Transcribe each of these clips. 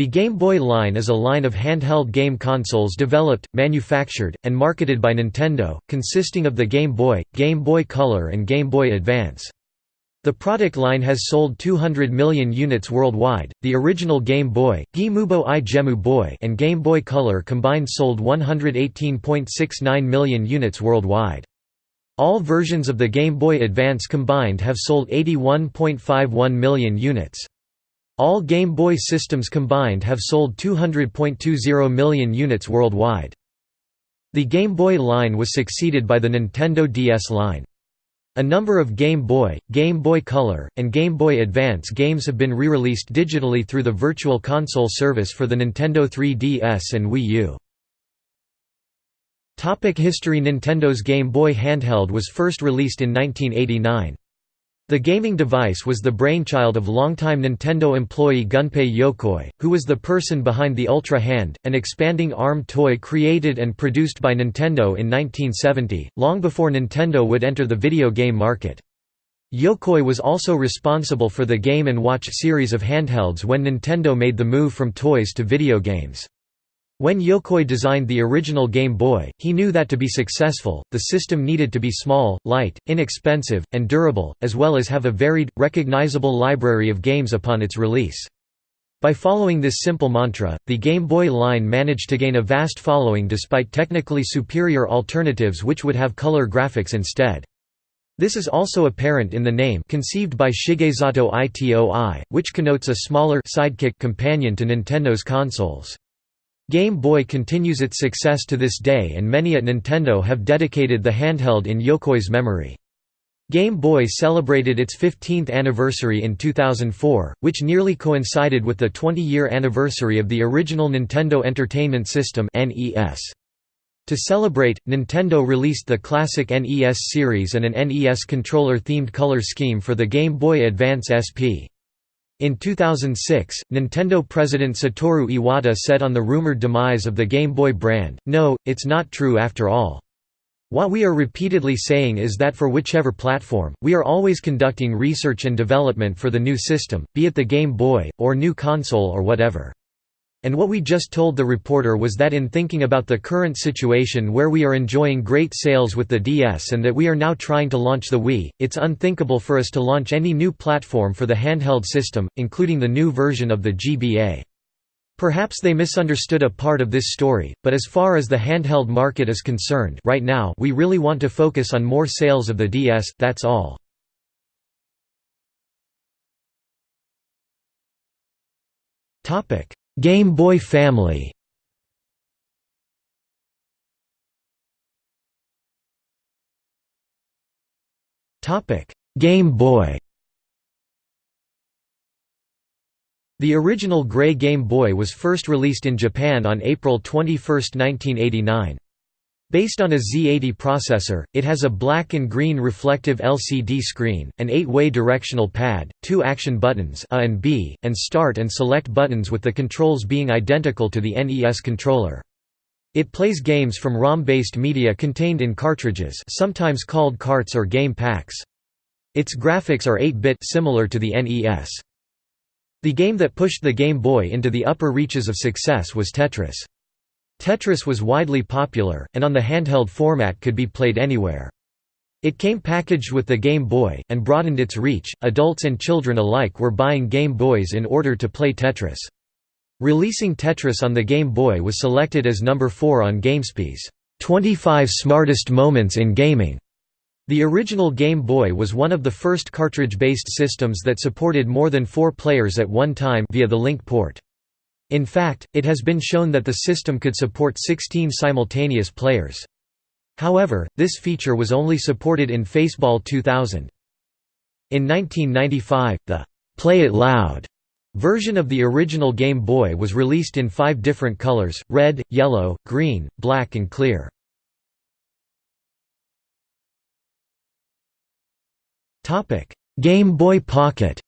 The Game Boy line is a line of handheld game consoles developed, manufactured, and marketed by Nintendo, consisting of the Game Boy, Game Boy Color and Game Boy Advance. The product line has sold 200 million units worldwide. The original Game Boy, Gimubo i Gemu Boy, and Game Boy Color combined sold 118.69 million units worldwide. All versions of the Game Boy Advance combined have sold 81.51 million units. All Game Boy systems combined have sold 200.20 million units worldwide. The Game Boy line was succeeded by the Nintendo DS line. A number of Game Boy, Game Boy Color, and Game Boy Advance games have been re-released digitally through the Virtual Console service for the Nintendo 3DS and Wii U. Topic History Nintendo's Game Boy handheld was first released in 1989. The gaming device was the brainchild of longtime Nintendo employee Gunpei Yokoi, who was the person behind the Ultra Hand, an expanding ARM toy created and produced by Nintendo in 1970, long before Nintendo would enter the video game market. Yokoi was also responsible for the Game & Watch series of handhelds when Nintendo made the move from toys to video games. When Yokoi designed the original Game Boy, he knew that to be successful, the system needed to be small, light, inexpensive, and durable, as well as have a varied, recognizable library of games upon its release. By following this simple mantra, the Game Boy line managed to gain a vast following despite technically superior alternatives which would have color graphics instead. This is also apparent in the name conceived by Shigesato Itoi, which connotes a smaller sidekick companion to Nintendo's consoles. Game Boy continues its success to this day and many at Nintendo have dedicated the handheld in Yokoi's memory. Game Boy celebrated its 15th anniversary in 2004, which nearly coincided with the 20-year anniversary of the original Nintendo Entertainment System To celebrate, Nintendo released the classic NES series and an NES controller-themed color scheme for the Game Boy Advance SP. In 2006, Nintendo president Satoru Iwata said on the rumored demise of the Game Boy brand, no, it's not true after all. What we are repeatedly saying is that for whichever platform, we are always conducting research and development for the new system, be it the Game Boy, or new console or whatever. And what we just told the reporter was that in thinking about the current situation where we are enjoying great sales with the DS and that we are now trying to launch the Wii, it's unthinkable for us to launch any new platform for the handheld system, including the new version of the GBA. Perhaps they misunderstood a part of this story, but as far as the handheld market is concerned right now we really want to focus on more sales of the DS, that's all. Topic Game Boy family Game Boy The original gray Game Boy was first released in Japan on April 21, 1989. Based on a Z80 processor, it has a black and green reflective LCD screen, an 8-way directional pad, two action buttons A and B, and start and select buttons with the controls being identical to the NES controller. It plays games from ROM-based media contained in cartridges sometimes called carts or game packs. Its graphics are 8-bit similar to the NES. The game that pushed the Game Boy into the upper reaches of success was Tetris. Tetris was widely popular, and on the handheld format could be played anywhere. It came packaged with the Game Boy, and broadened its reach. Adults and children alike were buying Game Boys in order to play Tetris. Releasing Tetris on the Game Boy was selected as number 4 on GameSpy's 25 Smartest Moments in Gaming. The original Game Boy was one of the first cartridge-based systems that supported more than four players at one time via the link port. In fact, it has been shown that the system could support 16 simultaneous players. However, this feature was only supported in Faceball 2000. In 1995, the «Play It Loud» version of the original Game Boy was released in five different colors, red, yellow, green, black and clear. Game Boy Pocket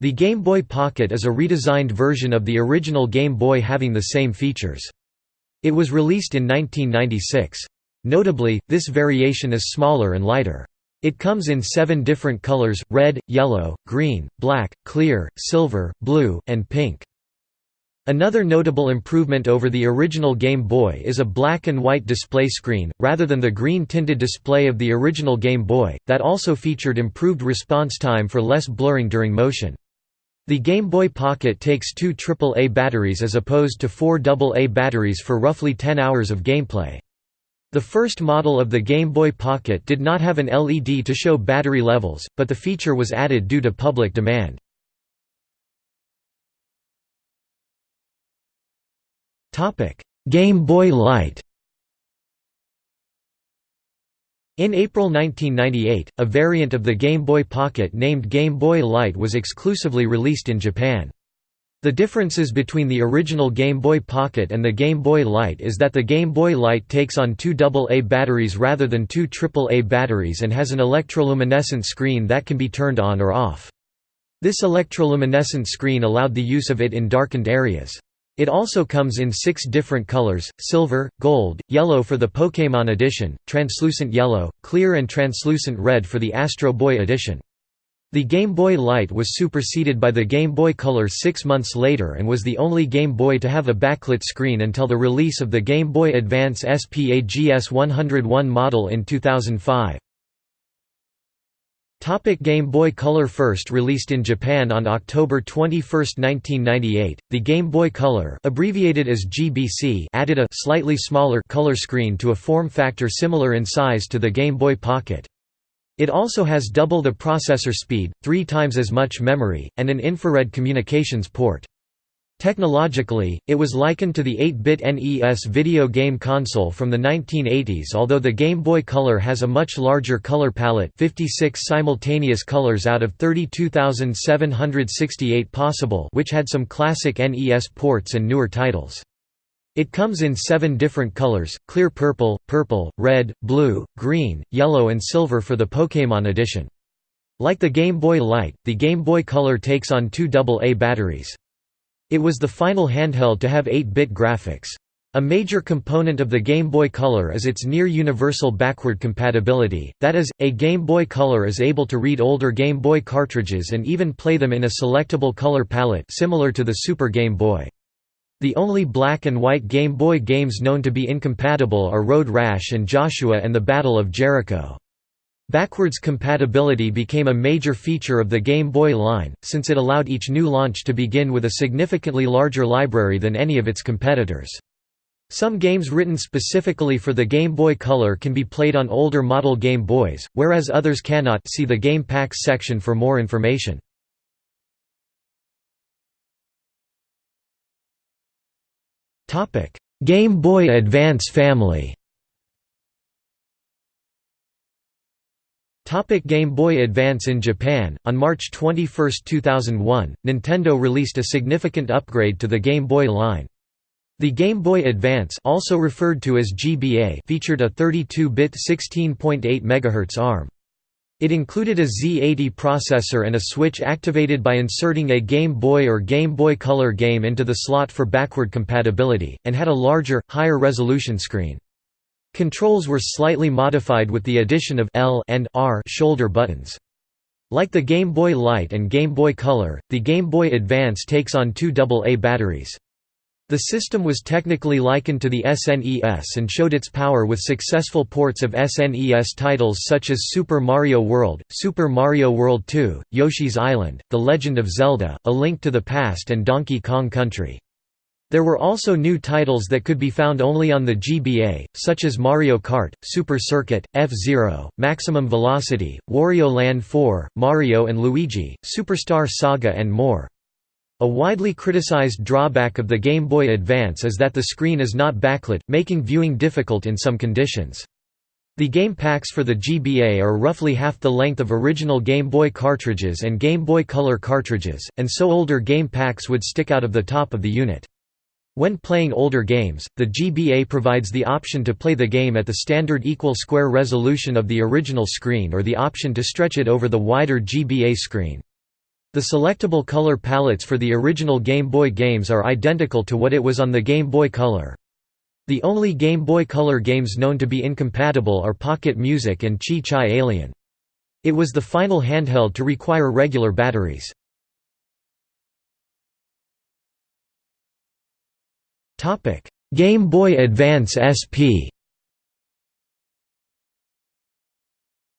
The Game Boy Pocket is a redesigned version of the original Game Boy having the same features. It was released in 1996. Notably, this variation is smaller and lighter. It comes in seven different colors, red, yellow, green, black, clear, silver, blue, and pink. Another notable improvement over the original Game Boy is a black and white display screen, rather than the green-tinted display of the original Game Boy, that also featured improved response time for less blurring during motion. The Game Boy Pocket takes two AAA batteries as opposed to four AA batteries for roughly 10 hours of gameplay. The first model of the Game Boy Pocket did not have an LED to show battery levels, but the feature was added due to public demand. Game Boy Light In April 1998, a variant of the Game Boy Pocket named Game Boy Light was exclusively released in Japan. The differences between the original Game Boy Pocket and the Game Boy Light is that the Game Boy Light takes on two AA batteries rather than two AAA batteries and has an electroluminescent screen that can be turned on or off. This electroluminescent screen allowed the use of it in darkened areas. It also comes in six different colors, silver, gold, yellow for the Pokémon edition, translucent yellow, clear and translucent red for the Astro Boy edition. The Game Boy Light was superseded by the Game Boy Color six months later and was the only Game Boy to have a backlit screen until the release of the Game Boy Advance SP AGS 101 model in 2005. Topic Game Boy Color First released in Japan on October 21, 1998, the Game Boy Color abbreviated as GBC added a slightly smaller color screen to a form factor similar in size to the Game Boy Pocket. It also has double the processor speed, three times as much memory, and an infrared communications port. Technologically, it was likened to the 8-bit NES video game console from the 1980s although the Game Boy Color has a much larger color palette 56 simultaneous colors out of 32,768 possible which had some classic NES ports and newer titles. It comes in seven different colors, clear purple, purple, red, blue, green, yellow and silver for the Pokémon edition. Like the Game Boy Light, the Game Boy Color takes on two AA batteries. It was the final handheld to have 8-bit graphics. A major component of the Game Boy Color is its near-universal backward compatibility, that is, a Game Boy Color is able to read older Game Boy cartridges and even play them in a selectable color palette similar to the Super Game Boy. The only black and white Game Boy games known to be incompatible are Road Rash and Joshua and the Battle of Jericho. Backwards compatibility became a major feature of the Game Boy line, since it allowed each new launch to begin with a significantly larger library than any of its competitors. Some games written specifically for the Game Boy Color can be played on older model Game Boys, whereas others cannot see the Game Packs section for more information. Game Boy Advance family Topic Game Boy Advance In Japan, on March 21, 2001, Nintendo released a significant upgrade to the Game Boy line. The Game Boy Advance also referred to as GBA featured a 32-bit 16.8 MHz ARM. It included a Z80 processor and a switch activated by inserting a Game Boy or Game Boy Color game into the slot for backward compatibility, and had a larger, higher resolution screen. Controls were slightly modified with the addition of L and R shoulder buttons. Like the Game Boy Light and Game Boy Color, the Game Boy Advance takes on two AA batteries. The system was technically likened to the SNES and showed its power with successful ports of SNES titles such as Super Mario World, Super Mario World 2, Yoshi's Island, The Legend of Zelda, A Link to the Past and Donkey Kong Country. There were also new titles that could be found only on the GBA, such as Mario Kart, Super Circuit, F-Zero, Maximum Velocity, Wario Land 4, Mario and Luigi, Superstar Saga and more. A widely criticized drawback of the Game Boy Advance is that the screen is not backlit, making viewing difficult in some conditions. The game packs for the GBA are roughly half the length of original Game Boy cartridges and Game Boy Color cartridges, and so older game packs would stick out of the top of the unit. When playing older games, the GBA provides the option to play the game at the standard equal square resolution of the original screen or the option to stretch it over the wider GBA screen. The selectable color palettes for the original Game Boy games are identical to what it was on the Game Boy Color. The only Game Boy Color games known to be incompatible are Pocket Music and Chi Chi Alien. It was the final handheld to require regular batteries. Game Boy Advance SP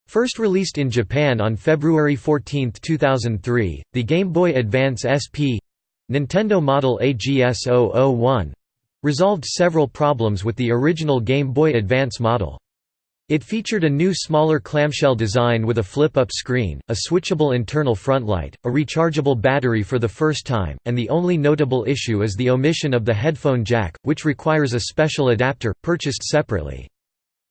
First released in Japan on February 14, 2003, the Game Boy Advance SP Nintendo model AGS-001 resolved several problems with the original Game Boy Advance model. It featured a new smaller clamshell design with a flip-up screen, a switchable internal frontlight, a rechargeable battery for the first time, and the only notable issue is the omission of the headphone jack, which requires a special adapter, purchased separately.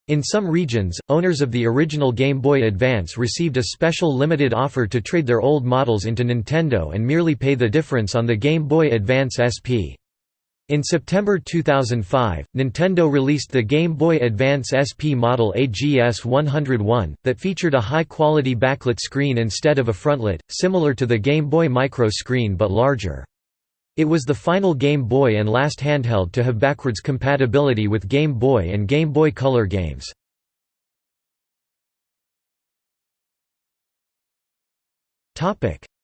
In some regions, owners of the original Game Boy Advance received a special limited offer to trade their old models into Nintendo and merely pay the difference on the Game Boy Advance SP. In September 2005, Nintendo released the Game Boy Advance SP model AGS-101, that featured a high-quality backlit screen instead of a frontlit, similar to the Game Boy Micro screen but larger. It was the final Game Boy and last handheld to have backwards compatibility with Game Boy and Game Boy Color games.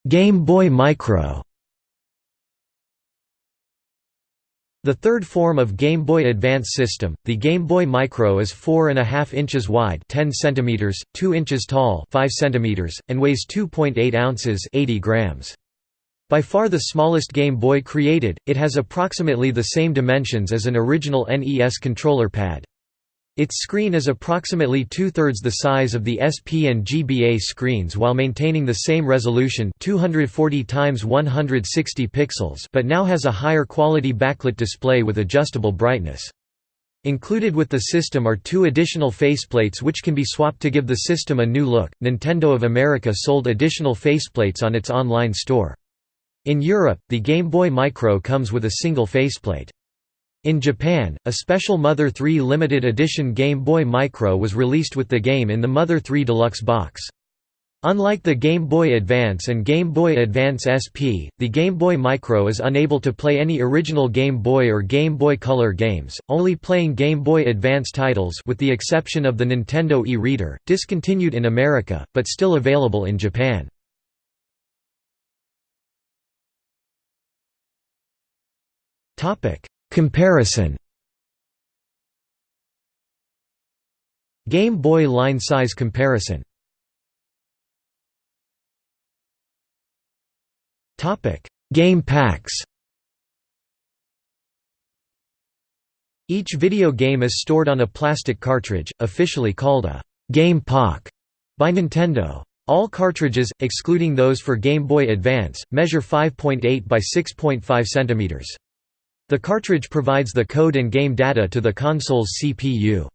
Game Boy Micro The third form of Game Boy Advance system, the Game Boy Micro is 4.5 inches wide 10 cm, 2 inches tall 5 cm, and weighs 2.8 ounces 80 grams. By far the smallest Game Boy created, it has approximately the same dimensions as an original NES controller pad. Its screen is approximately two-thirds the size of the SP and GBA screens while maintaining the same resolution 240 x 160 pixels but now has a higher quality backlit display with adjustable brightness. Included with the system are two additional faceplates which can be swapped to give the system a new look. Nintendo of America sold additional faceplates on its online store. In Europe, the Game Boy Micro comes with a single faceplate. In Japan, a special Mother 3 limited edition Game Boy Micro was released with the game in the Mother 3 Deluxe box. Unlike the Game Boy Advance and Game Boy Advance SP, the Game Boy Micro is unable to play any original Game Boy or Game Boy Color games, only playing Game Boy Advance titles with the exception of the Nintendo e-reader, discontinued in America, but still available in Japan. Comparison Game Boy line size comparison Game packs Each video game is stored on a plastic cartridge, officially called a «Game Pak» by Nintendo. All cartridges, excluding those for Game Boy Advance, measure 5.8 by 6.5 cm. The cartridge provides the code and game data to the console's CPU.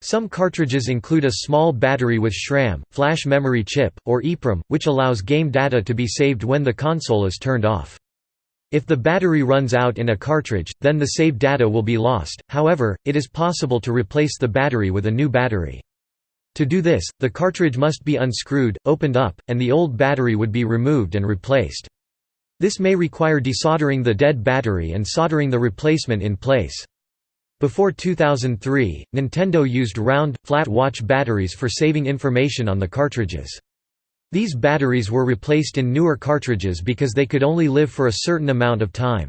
Some cartridges include a small battery with SRAM, flash memory chip, or EEPROM, which allows game data to be saved when the console is turned off. If the battery runs out in a cartridge, then the saved data will be lost, however, it is possible to replace the battery with a new battery. To do this, the cartridge must be unscrewed, opened up, and the old battery would be removed and replaced. This may require desoldering the dead battery and soldering the replacement in place. Before 2003, Nintendo used round, flat watch batteries for saving information on the cartridges. These batteries were replaced in newer cartridges because they could only live for a certain amount of time.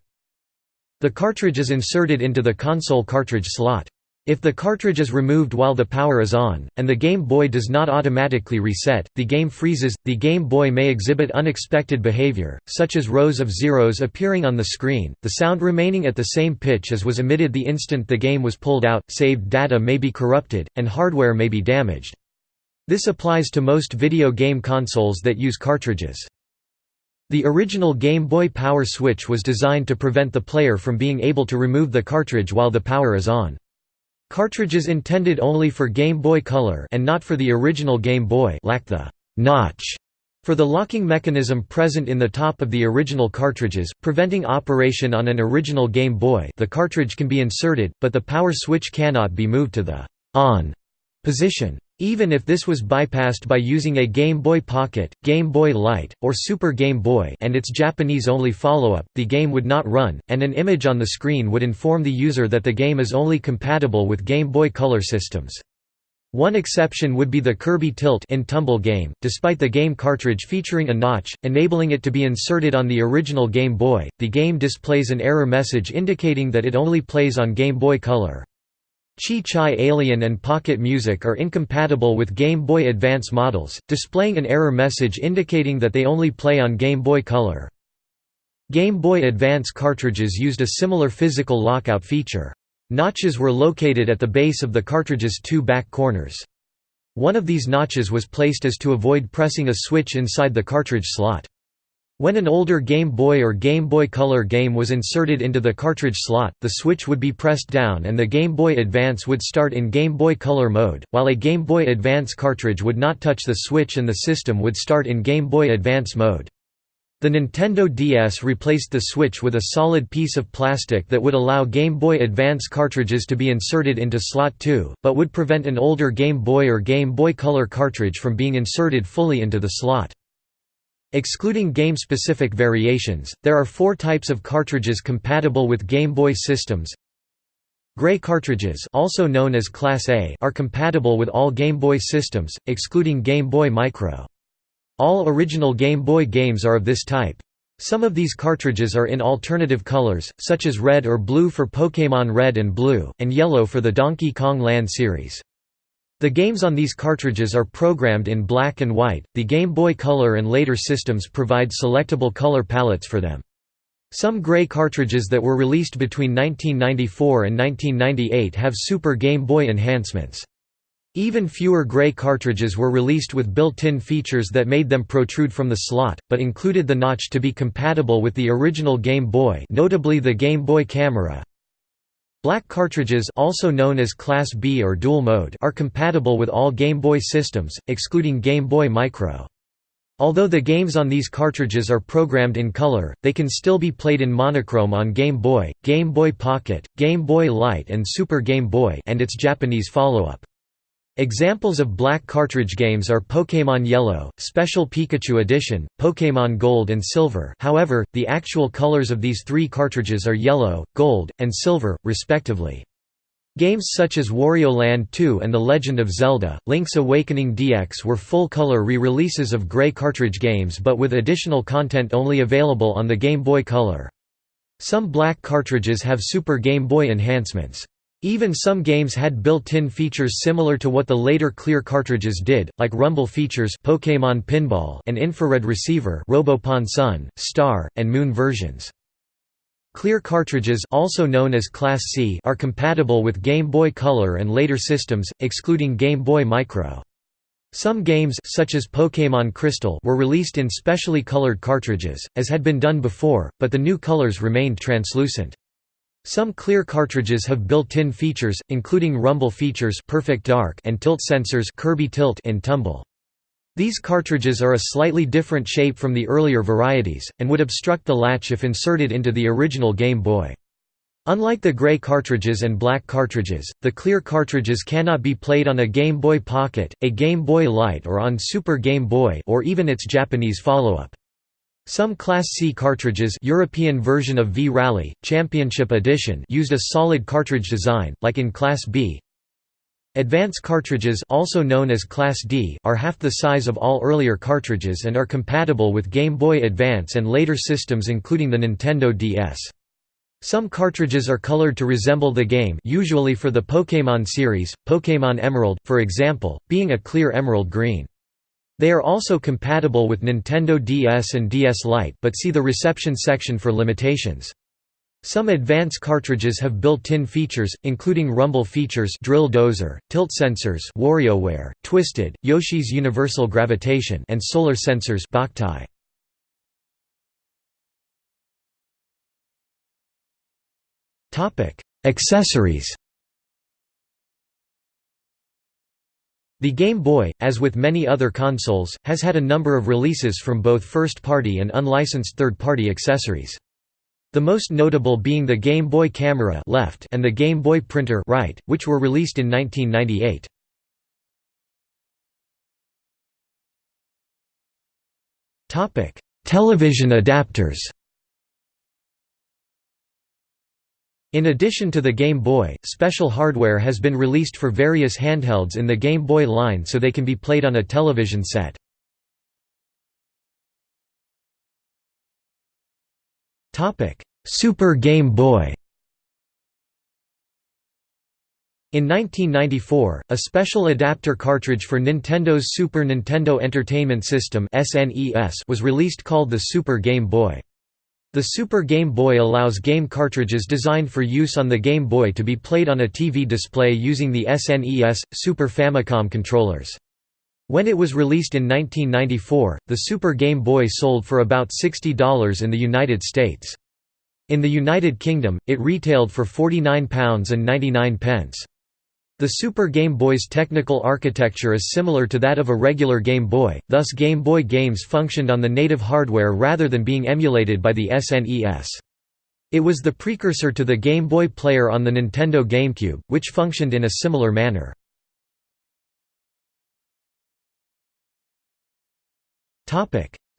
The cartridge is inserted into the console cartridge slot. If the cartridge is removed while the power is on, and the Game Boy does not automatically reset, the game freezes. The Game Boy may exhibit unexpected behavior, such as rows of zeros appearing on the screen, the sound remaining at the same pitch as was emitted the instant the game was pulled out, saved data may be corrupted, and hardware may be damaged. This applies to most video game consoles that use cartridges. The original Game Boy Power Switch was designed to prevent the player from being able to remove the cartridge while the power is on. Cartridges intended only for Game Boy Color and not for the original Game Boy lack the «notch» for the locking mechanism present in the top of the original cartridges, preventing operation on an original Game Boy the cartridge can be inserted, but the power switch cannot be moved to the «on» position. Even if this was bypassed by using a Game Boy Pocket, Game Boy Light, or Super Game Boy and its Japanese-only follow-up, the game would not run, and an image on the screen would inform the user that the game is only compatible with Game Boy Color systems. One exception would be the Kirby Tilt 'n' Tumble game, despite the game cartridge featuring a notch, enabling it to be inserted on the original Game Boy, the game displays an error message indicating that it only plays on Game Boy Color. Chi-Chi Alien and Pocket Music are incompatible with Game Boy Advance models, displaying an error message indicating that they only play on Game Boy Color. Game Boy Advance cartridges used a similar physical lockout feature. Notches were located at the base of the cartridge's two back corners. One of these notches was placed as to avoid pressing a switch inside the cartridge slot. When an older Game Boy or Game Boy Color game was inserted into the cartridge slot, the switch would be pressed down and the Game Boy Advance would start in Game Boy Color mode, while a Game Boy Advance cartridge would not touch the switch and the system would start in Game Boy Advance mode. The Nintendo DS replaced the Switch with a solid piece of plastic that would allow Game Boy Advance cartridges to be inserted into slot 2, but would prevent an older Game Boy or Game Boy Color cartridge from being inserted fully into the slot. Excluding game-specific variations, there are four types of cartridges compatible with Game Boy systems. Gray cartridges also known as Class A are compatible with all Game Boy systems, excluding Game Boy Micro. All original Game Boy games are of this type. Some of these cartridges are in alternative colors, such as red or blue for Pokémon Red and Blue, and yellow for the Donkey Kong Land series. The games on these cartridges are programmed in black and white. The Game Boy Color and later systems provide selectable color palettes for them. Some gray cartridges that were released between 1994 and 1998 have Super Game Boy enhancements. Even fewer gray cartridges were released with built-in features that made them protrude from the slot, but included the notch to be compatible with the original Game Boy notably the Game Boy Camera. Black cartridges also known as Class B or Dual Mode are compatible with all Game Boy systems, excluding Game Boy Micro. Although the games on these cartridges are programmed in color, they can still be played in monochrome on Game Boy, Game Boy Pocket, Game Boy Light and Super Game Boy and its Japanese follow-up. Examples of black cartridge games are Pokémon Yellow, Special Pikachu Edition, Pokémon Gold and Silver however, the actual colors of these three cartridges are yellow, gold, and silver, respectively. Games such as Wario Land 2 and The Legend of Zelda, Link's Awakening DX were full-color re-releases of gray cartridge games but with additional content only available on the Game Boy Color. Some black cartridges have Super Game Boy enhancements. Even some games had built-in features similar to what the later clear cartridges did, like rumble features Pokémon Pinball and infrared receiver Robopon Sun, Star, and Moon versions. Clear cartridges also known as Class C are compatible with Game Boy Color and later systems, excluding Game Boy Micro. Some games such as Pokémon Crystal were released in specially colored cartridges, as had been done before, but the new colors remained translucent. Some clear cartridges have built-in features, including rumble features Perfect Dark and tilt sensors Kirby Tilt 'n' Tumble. These cartridges are a slightly different shape from the earlier varieties, and would obstruct the latch if inserted into the original Game Boy. Unlike the gray cartridges and black cartridges, the clear cartridges cannot be played on a Game Boy Pocket, a Game Boy Light or on Super Game Boy or even its Japanese follow-up. Some Class C cartridges European version of V-Rally, Championship Edition used a solid cartridge design, like in Class B. Advance cartridges also known as Class D are half the size of all earlier cartridges and are compatible with Game Boy Advance and later systems including the Nintendo DS. Some cartridges are colored to resemble the game usually for the Pokémon series, Pokémon Emerald, for example, being a clear emerald green. They are also compatible with Nintendo DS and DS Lite but see the reception section for limitations. Some advanced cartridges have built-in features, including rumble features drill dozer, tilt sensors WarioWare, Twisted, Yoshi's Universal Gravitation and solar sensors. Accessories The Game Boy, as with many other consoles, has had a number of releases from both first-party and unlicensed third-party accessories. The most notable being the Game Boy Camera left and the Game Boy Printer right, which were released in 1998. Topic: Television adapters. In addition to the Game Boy, special hardware has been released for various handhelds in the Game Boy line so they can be played on a television set. Super Game Boy In 1994, a special adapter cartridge for Nintendo's Super Nintendo Entertainment System was released called the Super Game Boy. The Super Game Boy allows game cartridges designed for use on the Game Boy to be played on a TV display using the SNES, Super Famicom controllers. When it was released in 1994, the Super Game Boy sold for about $60 in the United States. In the United Kingdom, it retailed for £49.99. The Super Game Boy's technical architecture is similar to that of a regular Game Boy, thus Game Boy games functioned on the native hardware rather than being emulated by the SNES. It was the precursor to the Game Boy Player on the Nintendo GameCube, which functioned in a similar manner.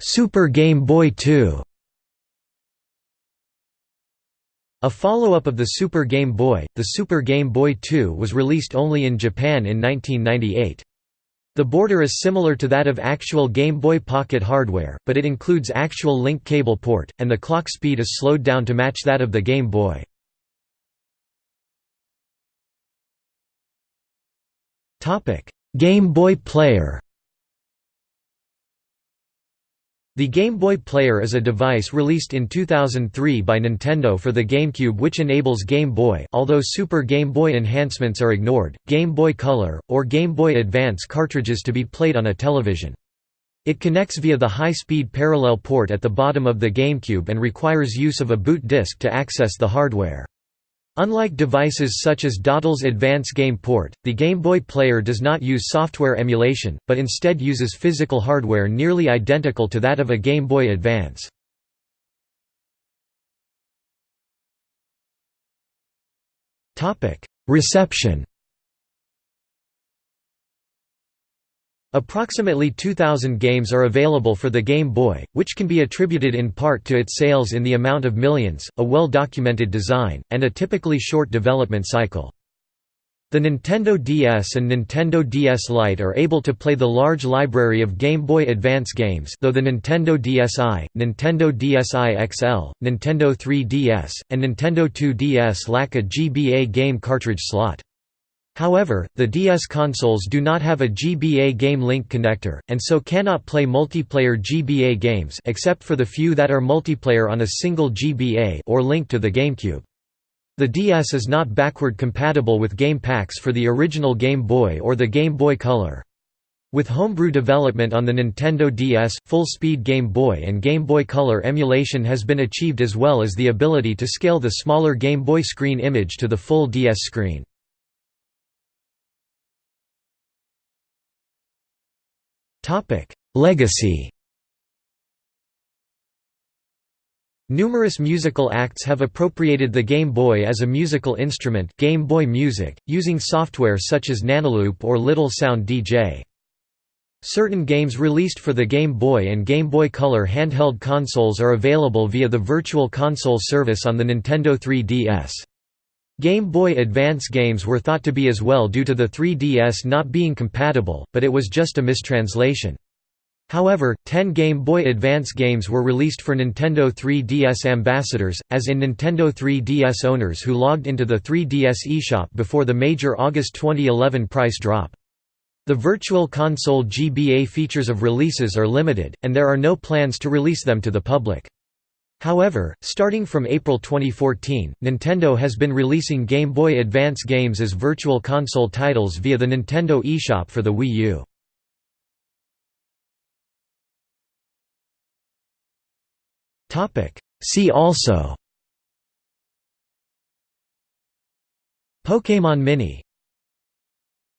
Super Game Boy 2 A follow-up of the Super Game Boy, the Super Game Boy 2 was released only in Japan in 1998. The border is similar to that of actual Game Boy Pocket hardware, but it includes actual link cable port, and the clock speed is slowed down to match that of the Game Boy. Game Boy Player The Game Boy Player is a device released in 2003 by Nintendo for the GameCube which enables Game Boy although Super Game Boy enhancements are ignored, Game Boy Color, or Game Boy Advance cartridges to be played on a television. It connects via the high-speed parallel port at the bottom of the GameCube and requires use of a boot disk to access the hardware. Unlike devices such as Datel's Advance Game Port, the Game Boy Player does not use software emulation, but instead uses physical hardware nearly identical to that of a Game Boy Advance. Reception Approximately 2,000 games are available for the Game Boy, which can be attributed in part to its sales in the amount of millions, a well-documented design, and a typically short development cycle. The Nintendo DS and Nintendo DS Lite are able to play the large library of Game Boy Advance games though the Nintendo DSi, Nintendo DSi XL, Nintendo 3DS, and Nintendo 2DS lack a GBA game cartridge slot. However, the DS consoles do not have a GBA Game Link connector, and so cannot play multiplayer GBA games except for the few that are multiplayer on a single GBA or linked to the GameCube. The DS is not backward compatible with game packs for the original Game Boy or the Game Boy Color. With homebrew development on the Nintendo DS, full-speed Game Boy and Game Boy Color emulation has been achieved as well as the ability to scale the smaller Game Boy screen image to the full DS screen. Topic: Legacy. Numerous musical acts have appropriated the Game Boy as a musical instrument Game Boy Music, using software such as Nanoloop or Little Sound DJ. Certain games released for the Game Boy and Game Boy Color handheld consoles are available via the Virtual Console service on the Nintendo 3DS. Game Boy Advance games were thought to be as well due to the 3DS not being compatible, but it was just a mistranslation. However, 10 Game Boy Advance games were released for Nintendo 3DS ambassadors, as in Nintendo 3DS owners who logged into the 3DS eShop before the major August 2011 price drop. The Virtual Console GBA features of releases are limited, and there are no plans to release them to the public. However, starting from April 2014, Nintendo has been releasing Game Boy Advance games as Virtual Console titles via the Nintendo eShop for the Wii U. See also Pokémon Mini